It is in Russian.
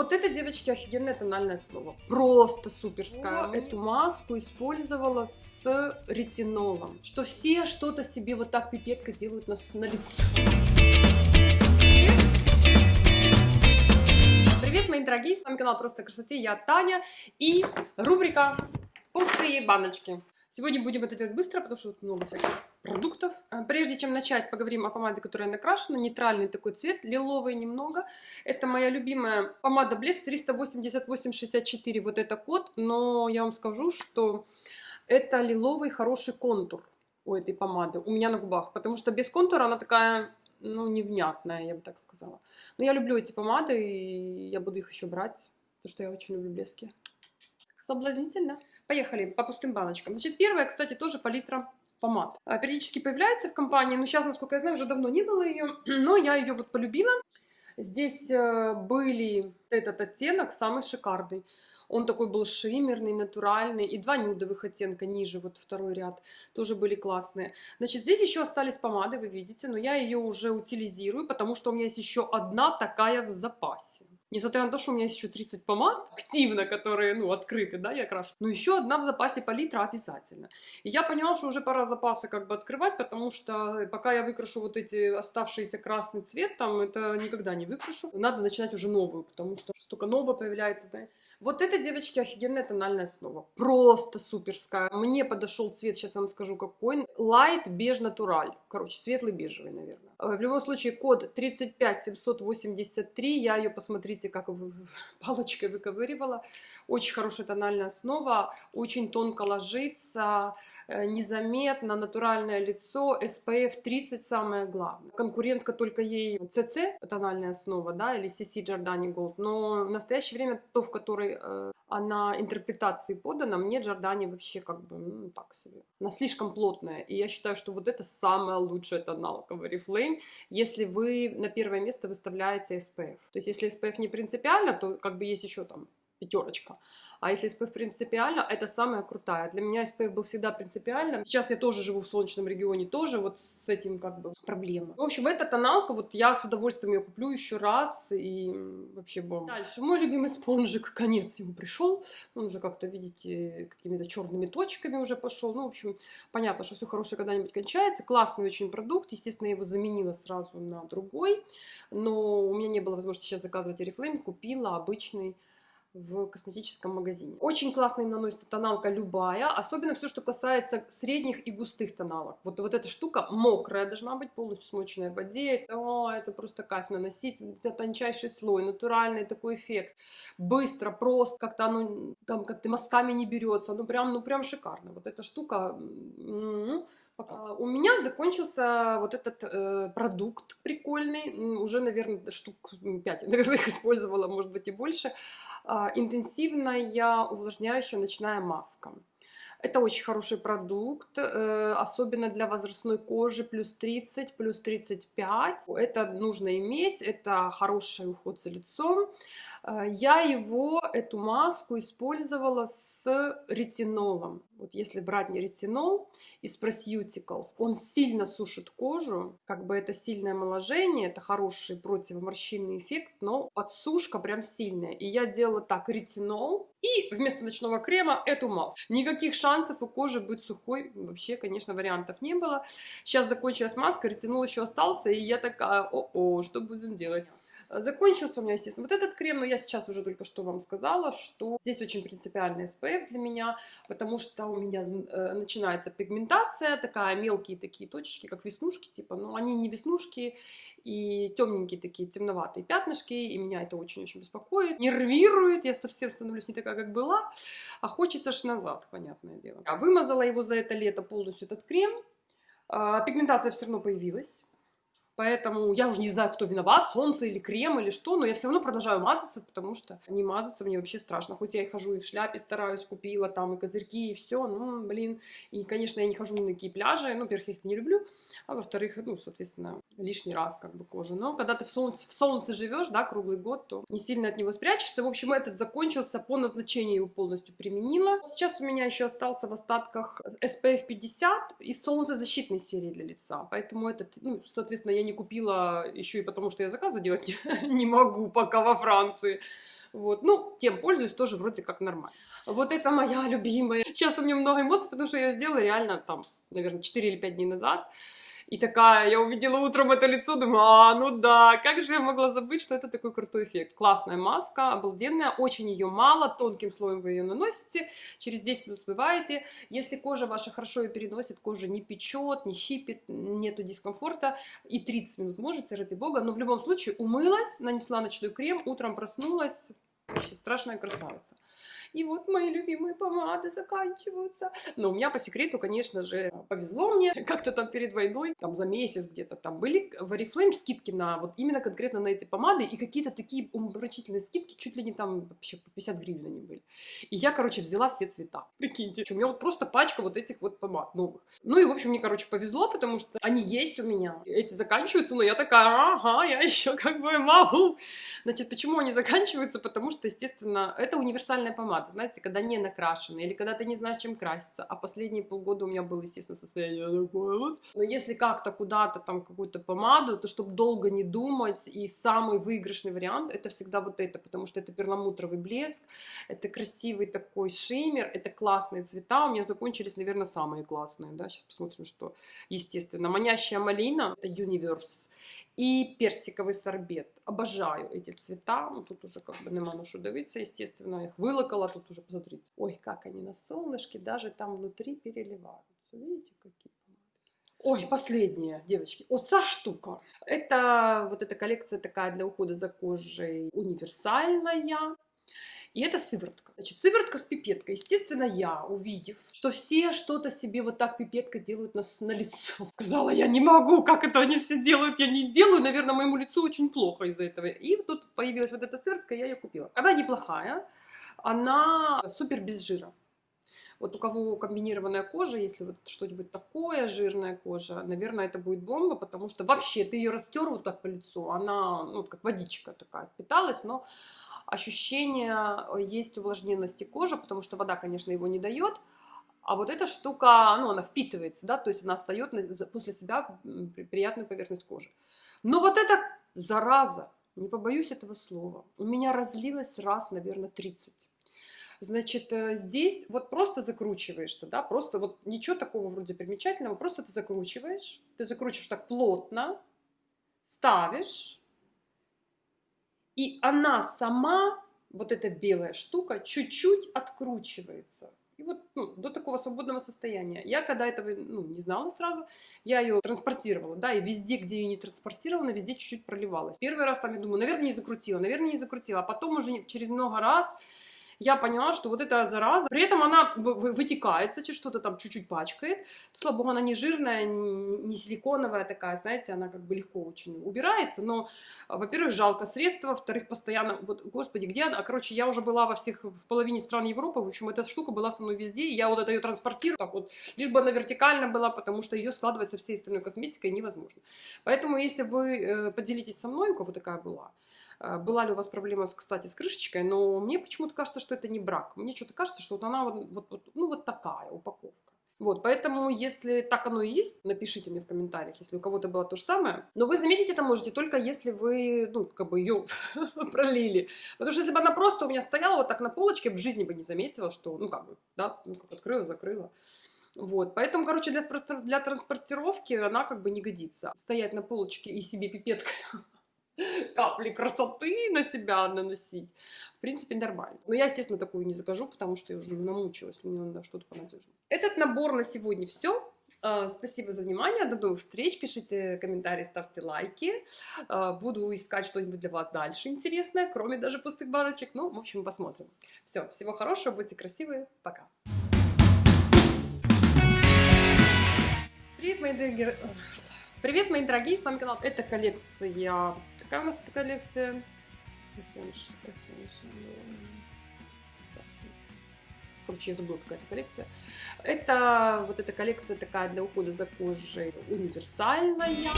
Вот это, девочки, офигенная тональная основа. Просто суперская. Эту маску использовала с ретинолом. Что все что-то себе вот так пипеткой делают на, на лицо. Привет, мои дорогие, с вами канал Просто красоте, я Таня и рубрика Пустые баночки. Сегодня будем это делать быстро, потому что тут много всяких продуктов. А, Прежде чем начать, поговорим о помаде, которая накрашена. Нейтральный такой цвет, лиловый немного. Это моя любимая помада Блеск 388-64, вот это код. Но я вам скажу, что это лиловый хороший контур у этой помады, у меня на губах. Потому что без контура она такая, ну, невнятная, я бы так сказала. Но я люблю эти помады, и я буду их еще брать, потому что я очень люблю блески. Соблазнительно. Поехали по пустым баночкам. Значит, первая, кстати, тоже палитра помад. А, Периодически появляется в компании, но сейчас, насколько я знаю, уже давно не было ее, но я ее вот полюбила. Здесь э, были этот оттенок, самый шикарный. Он такой был шиммерный, натуральный. И два нюдовых оттенка ниже, вот второй ряд, тоже были классные. Значит, здесь еще остались помады, вы видите, но я ее уже утилизирую, потому что у меня есть еще одна такая в запасе. Несмотря на то, что у меня есть еще 30 помад активно, которые, ну, открыты, да, я крашу. Но еще одна в запасе палитра обязательно. И я поняла, что уже пора запасы как бы открывать, потому что пока я выкрашу вот эти оставшиеся красный цвет, там, это никогда не выкрашу. Надо начинать уже новую, потому что столько нового появляется, знаете. Вот это, девочки, офигенная тональная основа. Просто суперская. Мне подошел цвет, сейчас вам скажу какой. Light Beige Natural. Короче, светлый бежевый, наверное. Э, В любом случае, код 35783. Я ее, посмотрите, как палочкой выковыривала. Очень хорошая тональная основа. Очень тонко ложится, э, незаметно, натуральное лицо. SPF 30 самое главное. Конкурентка только ей CC, тональная основа, да, или CC Giordani Gold. Но в настоящее время то, в которой э, она интерпретации подана, мне Giordani вообще как бы, ну, так себе. Она слишком плотная. И я считаю, что вот это самая лучшая тоналка в Oriflame, если вы на первое место выставляете SPF. То есть, если SPF не принципиально, то как бы есть еще там пятерочка. А если SPF принципиально, это самая крутая. Для меня SPF был всегда принципиально. Сейчас я тоже живу в солнечном регионе, тоже вот с этим как бы проблема. В общем, эта тоналка, вот я с удовольствием ее куплю еще раз, и вообще бомба. Дальше, мой любимый спонжик, конец ему пришел. Он уже как-то, видите, какими-то черными точками уже пошел. Ну, в общем, понятно, что все хорошее когда-нибудь кончается. Классный очень продукт. Естественно, я его заменила сразу на другой. Но у меня не было возможности сейчас заказывать Oriflame. Купила обычный в косметическом магазине. Очень классно им наносится тоналка любая, особенно все, что касается средних и густых тоналок. Вот, вот эта штука мокрая должна быть, полностью смоченная в воде. О, это просто кайф наносить. Это тончайший слой, натуральный такой эффект. Быстро, просто, как-то оно там как-то мазками не берется. Ну прям, ну прям шикарно. Вот эта штука... м, пока. А, У меня закончился вот этот э, продукт прикольный. Уже, наверное, штук 5, наверное, их использовала, может быть, и больше. А, Интенсивная увлажняющая ночная маска. Это очень хороший продукт, э, особенно для возрастной кожи, плюс 30, плюс 35. Это нужно иметь, это хороший уход за лицом. Э, Я его, эту маску, использовала с ретинолом. Вот если брать не ретинол из Prosuticals, он сильно сушит кожу, как бы это сильное омоложение, это хороший противоморщинный эффект, но подсушка прям сильная. И я делала так, ретинол, и вместо ночного крема эту маску. Никаких шансов у кожи быть сухой, вообще, конечно, вариантов не было. Сейчас закончилась маска, ретинол еще остался, и я такая, о-о, что будем делать? Закончился у меня, естественно, вот этот крем, но я сейчас уже только что вам сказала, что здесь очень принципиальный SPF для меня, потому что у меня э, начинается пигментация, такая мелкие такие точечки, как веснушки, типа, но они не веснушки, и темненькие такие темноватые пятнышки, и меня это очень-очень беспокоит, нервирует, я совсем становлюсь не такая, как была, а хочется ж назад, понятное дело. Я вымазала его за это лето полностью, этот крем, А, пигментация все равно появилась, Поэтому я уже не знаю, кто виноват, солнце или крем или что, но я все равно продолжаю мазаться, потому что не мазаться мне вообще страшно. Хоть я и хожу и в шляпе стараюсь, купила там и козырьки, и все, ну, блин. И, конечно, я не хожу на такие пляжи, ну, во-первых, я их не люблю, а во-вторых, ну, соответственно, лишний раз как бы кожа. Но когда ты в солнце, в солнце живешь, да, круглый год, то не сильно от него спрячешься. В общем, этот закончился, по назначению его полностью применила. Сейчас у меня еще остался в остатках SPF 50 из солнцезащитной серии для лица, поэтому этот, ну, соответственно, я не не купила еще и потому, что я заказы делать не могу пока во Франции. Вот. Ну, тем пользуюсь тоже вроде как нормально. Вот это моя любимая. Сейчас у меня много эмоций, потому что я ее сделала реально там, наверное, 4 или 5 дней назад. И такая, я увидела утром это лицо, думаю, а, ну да, как же я могла забыть, что это такой крутой эффект. Классная маска, обалденная, очень ее мало, тонким слоем вы ее наносите, через 10 минут смываете. Если кожа ваша хорошо ее переносит, кожа не печет, не щипит, нету дискомфорта, и 30 минут можете, ради бога, но в любом случае умылась, нанесла ночной крем, утром проснулась, вообще страшная красавица и вот мои любимые помады заканчиваются. Но у меня по секрету, конечно же, повезло мне, как-то там перед войной, там за месяц где-то там были в Oriflame скидки на вот именно конкретно на эти помады, и какие-то такие умопомрачительные скидки, чуть ли не там вообще по 50 гривен они были. И я, короче, взяла все цвета. Прикиньте, у меня вот просто пачка вот этих вот помад новых. Ну и, в общем, мне, короче, повезло, потому что они есть у меня. Эти заканчиваются, но я такая, ага, я еще как бы могу. Значит, почему они заканчиваются? Потому что, естественно, это универсальная помада помады, знаете, когда не накрашены, или когда ты не знаешь, чем краситься. А последние полгода у меня было, естественно, состояние такое вот. Но если как-то куда-то там какую-то помаду, то чтобы долго не думать, и самый выигрышный вариант, это всегда вот это, потому что это перламутровый блеск, это красивый такой шиммер, это классные цвета. У меня закончились, наверное, самые классные, да, сейчас посмотрим, что, естественно. Манящая малина, это Universe и персиковый сорбет. Обожаю эти цвета. Ну, тут уже как бы нема на что давиться, естественно. Их вылокала, тут уже посмотрите. Ой, как они на солнышке, даже там внутри переливаются. Видите, какие Ой, последняя, девочки. Вот та штука. Это вот эта коллекция такая для ухода за кожей универсальная. И это сыворотка. Значит, сыворотка с пипеткой. Естественно, я, увидев, что все что-то себе вот так пипеткой делают на, на лицо, сказала, я не могу, как это они все делают, я не делаю, наверное, моему лицу очень плохо из-за этого. И тут появилась вот эта сыворотка, я ее купила. Она неплохая, она супер без жира. Вот у кого комбинированная кожа, если вот что-нибудь такое, жирная кожа, наверное, это будет бомба, потому что вообще ты ее растер вот так по лицу, она, ну, как водичка такая впиталась, но ощущение э, есть увлажненности кожи, потому что вода, конечно, его не дает, а вот эта штука, ну, она впитывается, да, то есть она остает после себя приятную поверхность кожи. Но вот эта зараза, не побоюсь этого слова, у меня разлилась раз, наверное, 30. Значит, э, здесь вот просто закручиваешься, да, просто вот ничего такого вроде примечательного, просто ты закручиваешь, ты закручиваешь так плотно, ставишь, и она сама, вот эта белая штука, чуть-чуть откручивается. И вот ну, до такого свободного состояния. Я когда этого ну, не знала сразу, я ее транспортировала, да, и везде, где ее не транспортировала, везде чуть-чуть проливалась. Первый раз там я думаю, наверное, не закрутила, наверное, не закрутила, а потом уже через много раз я поняла, что вот эта зараза, при этом она вытекает, кстати, что-то там чуть-чуть пачкает. Слава богу, она не жирная, не силиконовая такая, знаете, она как бы легко очень убирается, но, во-первых, жалко средства, во-вторых, постоянно, вот, господи, где она? Короче, я уже была во всех, в половине стран Европы, в общем, эта штука была со мной везде, и я вот это ее транспортирую, так вот, лишь бы она вертикально была, потому что ее складывать со всей остальной косметикой невозможно. Поэтому, если вы э, поделитесь со мной, у кого такая была, а, была ли у вас проблема, кстати, с крышечкой, но мне почему-то кажется, что это не брак. Мне что-то кажется, что вот она вот, вот, вот, ну, вот такая упаковка. Вот, поэтому, если так оно и есть, напишите мне в комментариях, если у кого-то было то же самое. Но вы заметить это можете только если вы, ну, как бы ее пролили. Потому что если бы она просто у меня стояла вот так на полочке, в жизни бы не заметила, что, ну, как бы, да, ну, как открыла, закрыла. Вот, поэтому, короче, для, для транспортировки она как бы не годится. Стоять на полочке и себе пипеткой капли красоты на себя наносить. В принципе, нормально. Но я, естественно, такую не закажу, потому что я уже намучилась, мне надо что-то понадежнее. Этот набор на сегодня все. А, спасибо за внимание, до новых встреч, пишите комментарии, ставьте лайки. А, буду искать что-нибудь для вас дальше интересное, кроме даже пустых баночек. Ну, в общем, посмотрим. Все, всего хорошего, будьте красивые, пока. Привет, мои дорогие... Привет, мои дорогие, с вами канал. Это коллекция Какая у нас эта коллекция? Короче, я забыла, какая-то коллекция. Это вот эта коллекция такая для ухода за кожей универсальная.